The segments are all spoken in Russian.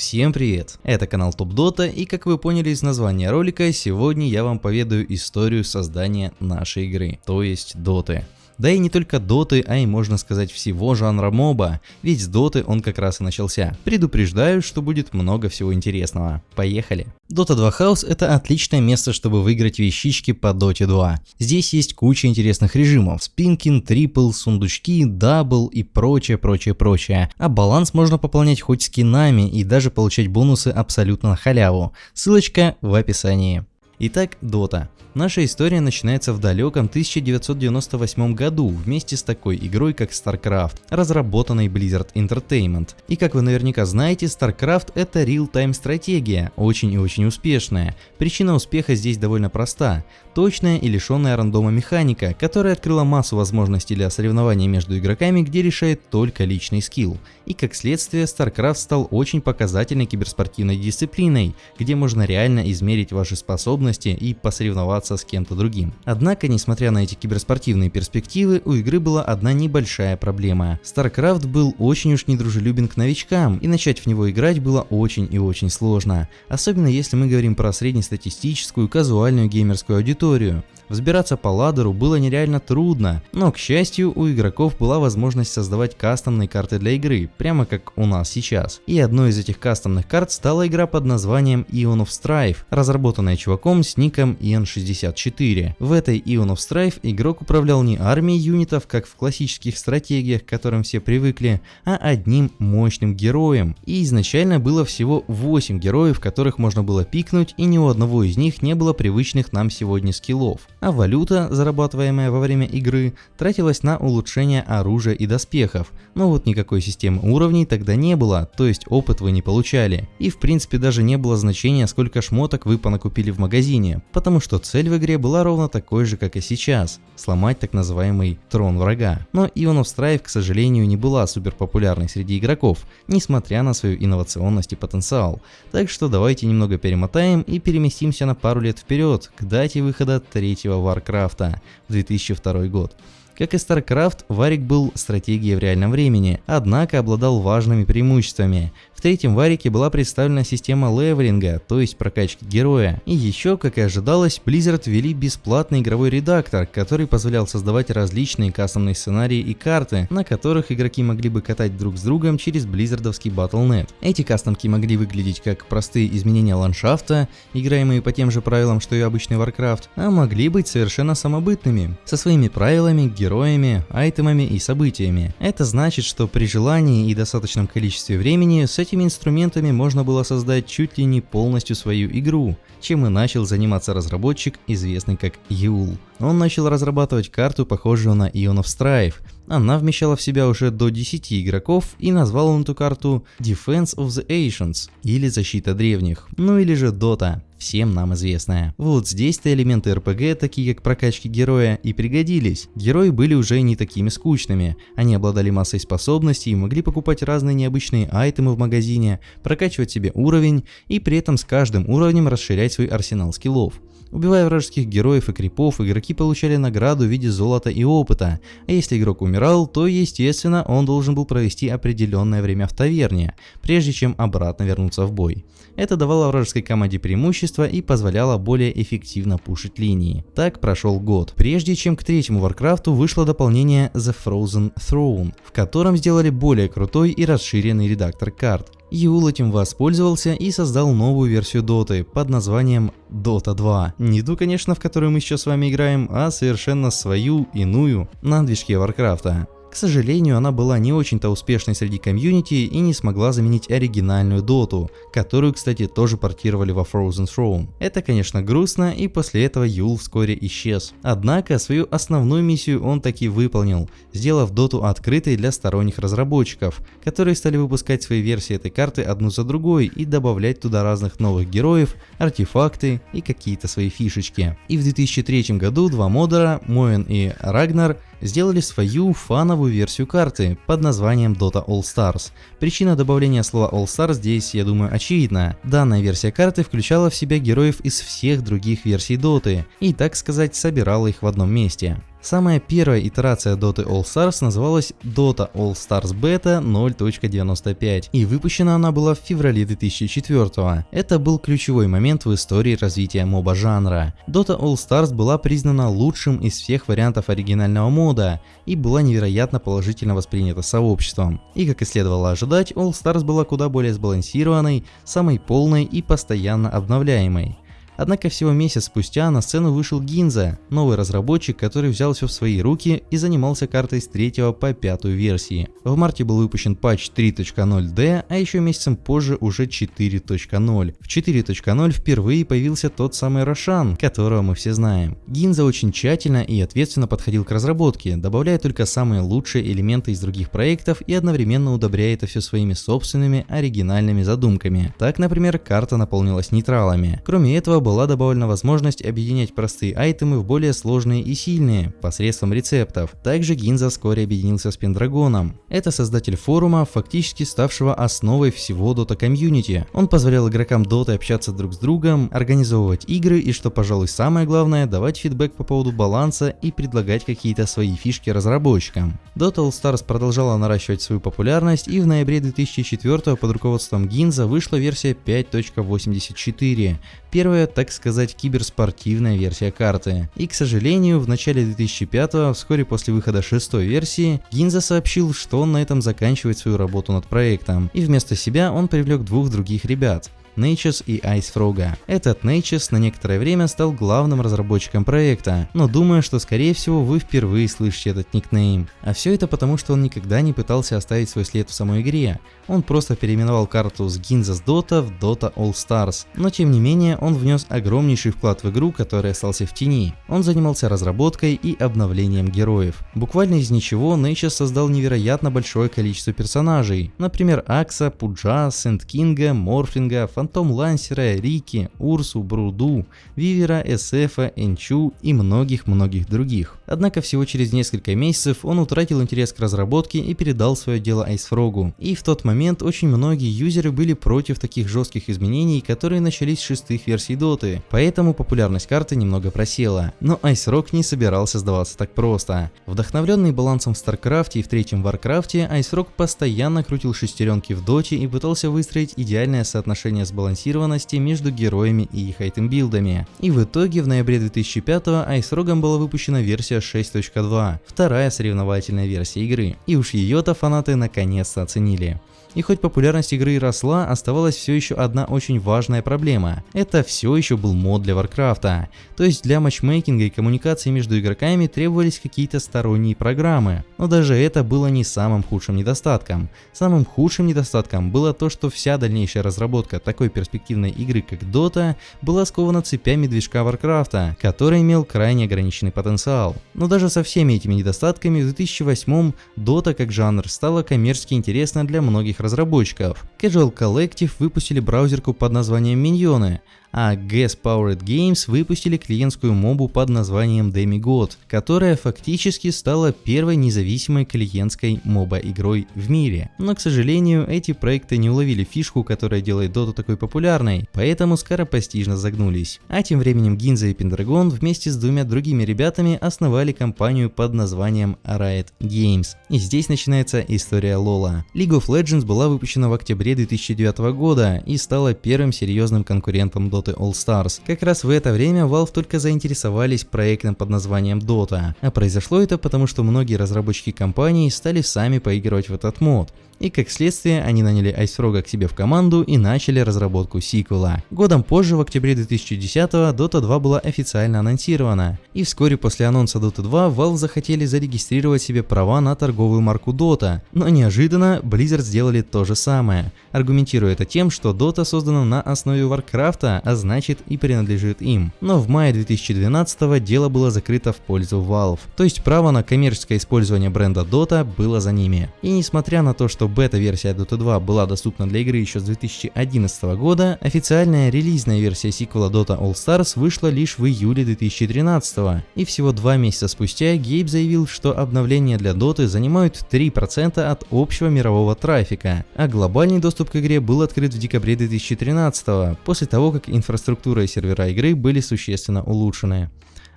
Всем привет! Это канал Топ Дота и как вы поняли из названия ролика, сегодня я вам поведаю историю создания нашей игры, то есть Доты. Да и не только доты, а и можно сказать всего жанра MOBA, ведь с доты он как раз и начался. Предупреждаю, что будет много всего интересного. Поехали! Dota 2 House это отличное место, чтобы выиграть вещички по Dota 2. Здесь есть куча интересных режимов, спинкин, triple, сундучки, double и прочее, прочее, прочее. А баланс можно пополнять хоть скинами и даже получать бонусы абсолютно на халяву. Ссылочка в описании. Итак, Dota. Наша история начинается в далеком 1998 году вместе с такой игрой как StarCraft, разработанной Blizzard Entertainment. И как вы наверняка знаете, StarCraft это real-time стратегия, очень и очень успешная. Причина успеха здесь довольно проста. Точная и лишенная рандома механика, которая открыла массу возможностей для соревнований между игроками, где решает только личный скилл. И как следствие, StarCraft стал очень показательной киберспортивной дисциплиной, где можно реально измерить ваши способности и посоревноваться соревноваться с кем-то другим. Однако, несмотря на эти киберспортивные перспективы, у игры была одна небольшая проблема. StarCraft был очень уж недружелюбен к новичкам, и начать в него играть было очень и очень сложно. Особенно если мы говорим про среднестатистическую казуальную геймерскую аудиторию. Взбираться по ладеру было нереально трудно, но к счастью у игроков была возможность создавать кастомные карты для игры, прямо как у нас сейчас. И одной из этих кастомных карт стала игра под названием Ion of Strife, разработанная чуваком с ником Ian64. В этой Ion of Strife игрок управлял не армией юнитов, как в классических стратегиях, к которым все привыкли, а одним мощным героем. И изначально было всего 8 героев, которых можно было пикнуть, и ни у одного из них не было привычных нам сегодня скиллов а валюта, зарабатываемая во время игры, тратилась на улучшение оружия и доспехов, но вот никакой системы уровней тогда не было, то есть опыт вы не получали. И в принципе даже не было значения сколько шмоток вы понакупили в магазине, потому что цель в игре была ровно такой же как и сейчас, сломать так называемый трон врага. Но Ion of Strife к сожалению не была супер популярной среди игроков, несмотря на свою инновационность и потенциал. Так что давайте немного перемотаем и переместимся на пару лет вперед, к дате выхода третьего Варкрафта в 2002 год. Как и StarCraft, Варик был стратегией в реальном времени, однако обладал важными преимуществами. В третьем варике была представлена система левелинга, то есть прокачки героя. И еще, как и ожидалось, Blizzard ввели бесплатный игровой редактор, который позволял создавать различные кастомные сценарии и карты, на которых игроки могли бы катать друг с другом через близзардовский Battle.net. Эти кастомки могли выглядеть как простые изменения ландшафта, играемые по тем же правилам, что и обычный Warcraft, а могли быть совершенно самобытными, со своими правилами, героями, айтемами и событиями. Это значит, что при желании и достаточном количестве времени с этим этими инструментами можно было создать чуть ли не полностью свою игру, чем и начал заниматься разработчик, известный как Юл. Он начал разрабатывать карту, похожую на Ion of Strife. Она вмещала в себя уже до 10 игроков и назвал он эту карту Defense of the Ancients или Защита Древних, ну или же Dota всем нам известная. Вот здесь-то элементы РПГ, такие как прокачки героя, и пригодились. Герои были уже не такими скучными, они обладали массой способностей могли покупать разные необычные айтемы в магазине, прокачивать себе уровень и при этом с каждым уровнем расширять свой арсенал скиллов. Убивая вражеских героев и крипов, игроки получали награду в виде золота и опыта, а если игрок умирал, то естественно он должен был провести определенное время в таверне, прежде чем обратно вернуться в бой. Это давало вражеской команде преимущество и позволяло более эффективно пушить линии. Так прошел год, прежде чем к третьему Варкрафту вышло дополнение The Frozen Throne, в котором сделали более крутой и расширенный редактор карт. Юл этим воспользовался и создал новую версию Доты под названием Dota 2. Не ту, конечно, в которую мы сейчас с вами играем, а совершенно свою, иную, на движке Варкрафта. К сожалению, она была не очень-то успешной среди комьюнити и не смогла заменить оригинальную доту, которую, кстати, тоже портировали во Frozen Throne. Это, конечно, грустно, и после этого Юл вскоре исчез. Однако, свою основную миссию он таки выполнил, сделав доту открытой для сторонних разработчиков, которые стали выпускать свои версии этой карты одну за другой и добавлять туда разных новых героев, артефакты и какие-то свои фишечки. И в 2003 году два модера, Моэн и Рагнар, сделали свою фановую версию карты под названием Dota All Stars. Причина добавления слова All Stars здесь, я думаю, очевидна. Данная версия карты включала в себя героев из всех других версий Доты и, так сказать, собирала их в одном месте. Самая первая итерация Dota All Stars называлась Dota All Stars Beta 0.95 и выпущена она была в феврале 2004 Это был ключевой момент в истории развития моба жанра. Dota All Stars была признана лучшим из всех вариантов оригинального мода и была невероятно положительно воспринята сообществом. И как и следовало ожидать, All Stars была куда более сбалансированной, самой полной и постоянно обновляемой. Однако всего месяц спустя на сцену вышел Гинза, новый разработчик, который взял все в свои руки и занимался картой с 3 по 5 версии. В марте был выпущен патч 3.0D, а еще месяцем позже уже 4.0. В 4.0 впервые появился тот самый Рошан, которого мы все знаем. Гинза очень тщательно и ответственно подходил к разработке, добавляя только самые лучшие элементы из других проектов и одновременно удобряя это все своими собственными оригинальными задумками. Так, например, карта наполнилась нейтралами. Кроме этого, была добавлена возможность объединять простые айтемы в более сложные и сильные, посредством рецептов. Также Гинза вскоре объединился с Пендрагоном. Это создатель форума, фактически ставшего основой всего Dota комьюнити. Он позволял игрокам Dota общаться друг с другом, организовывать игры и, что пожалуй самое главное, давать фидбэк по поводу баланса и предлагать какие-то свои фишки разработчикам. Dota All Stars продолжала наращивать свою популярность и в ноябре 2004 под руководством Гинза вышла версия 5.84. Первая, так сказать, киберспортивная версия карты. И, к сожалению, в начале 2005 вскоре после выхода шестой версии, Гинза сообщил, что он на этом заканчивает свою работу над проектом, и вместо себя он привлек двух других ребят. Natchez и Icefrog. Этот Natchez на некоторое время стал главным разработчиком проекта, но думаю, что скорее всего вы впервые слышите этот никнейм. А все это потому, что он никогда не пытался оставить свой след в самой игре. Он просто переименовал карту с Ginza's Dota в Dota All Stars. Но тем не менее, он внес огромнейший вклад в игру, который остался в тени. Он занимался разработкой и обновлением героев. Буквально из ничего Natchez создал невероятно большое количество персонажей. Например, Акса, Пуджа, Сент Кинга, Морфлинга, Фантом Лансера, Рики, Урсу, Бруду, Weaver а, SF а, Энчу и многих-многих других. Однако всего через несколько месяцев он утратил интерес к разработке и передал свое дело IceFrog у. И в тот момент очень многие юзеры были против таких жестких изменений, которые начались с шестых версий доты, поэтому популярность карты немного просела. Но IceFrog не собирался сдаваться так просто. Вдохновленный балансом в Старкрафте и в третьем Варкрафте, IceFrog постоянно крутил шестеренки в доте и пытался выстроить идеальное соотношение сбалансированности между героями и их item build ами. И в итоге в ноябре 2005 IceFrog ом была выпущена версия 6.2, вторая соревновательная версия игры. И уж ее-то фанаты наконец-то оценили. И хоть популярность игры росла, оставалась все еще одна очень важная проблема. Это все еще был мод для Варкрафта. То есть для matchmaking а и коммуникации между игроками требовались какие-то сторонние программы. Но даже это было не самым худшим недостатком. Самым худшим недостатком было то, что вся дальнейшая разработка такой перспективной игры, как Dota, была скована цепями движка Варкрафта, который имел крайне ограниченный потенциал. Но даже со всеми этими недостатками в 2008 Dota как жанр стала коммерчески интересна для многих разработчиков. Casual Collective выпустили браузерку под названием Minions, а Gas Powered Games выпустили клиентскую мобу под названием Demigod, которая фактически стала первой независимой клиентской моба-игрой в мире. Но, к сожалению, эти проекты не уловили фишку, которая делает Dota такой популярной, поэтому скоропостижно загнулись. А тем временем Гинза и Pendragon вместе с двумя другими ребятами основали компанию под названием Riot Games. И здесь начинается история Лола. League of Legends была выпущена в октябре 2009 года и стала первым серьезным конкурентом Dota Dota All Stars. Как раз в это время Valve только заинтересовались проектом под названием Dota. А произошло это потому, что многие разработчики компании стали сами поигрывать в этот мод и как следствие они наняли Айсфрога к себе в команду и начали разработку сиквела. Годом позже, в октябре 2010 Dota 2 была официально анонсирована, и вскоре после анонса Dota 2 Valve захотели зарегистрировать себе права на торговую марку Dota, но неожиданно Blizzard сделали то же самое, аргументируя это тем, что Dota создана на основе Warcraft, а значит и принадлежит им. Но в мае 2012 дело было закрыто в пользу Valve, то есть право на коммерческое использование бренда Dota было за ними. И несмотря на то, что бета-версия Dota 2 была доступна для игры еще с 2011 года, официальная релизная версия сиквела Dota All Stars вышла лишь в июле 2013 и всего два месяца спустя Гейб заявил, что обновления для Dota занимают 3% от общего мирового трафика, а глобальный доступ к игре был открыт в декабре 2013 после того, как инфраструктура и сервера игры были существенно улучшены.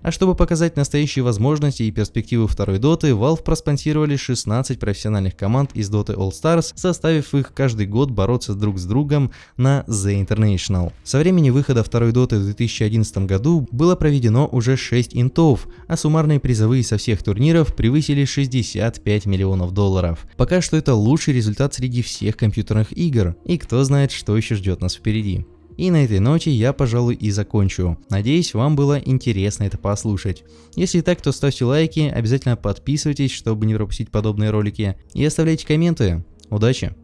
А чтобы показать настоящие возможности и перспективы второй доты, Valve проспонсировали 16 профессиональных команд из Dota All Stars, составив их каждый год бороться друг с другом на The International. Со времени выхода второй доты в 2011 году было проведено уже 6 интов, а суммарные призовые со всех турниров превысили 65 миллионов долларов. Пока что это лучший результат среди всех компьютерных игр, и кто знает, что еще ждет нас впереди. И на этой ноте я, пожалуй, и закончу. Надеюсь, вам было интересно это послушать. Если так, то ставьте лайки, обязательно подписывайтесь, чтобы не пропустить подобные ролики, и оставляйте комменты. Удачи!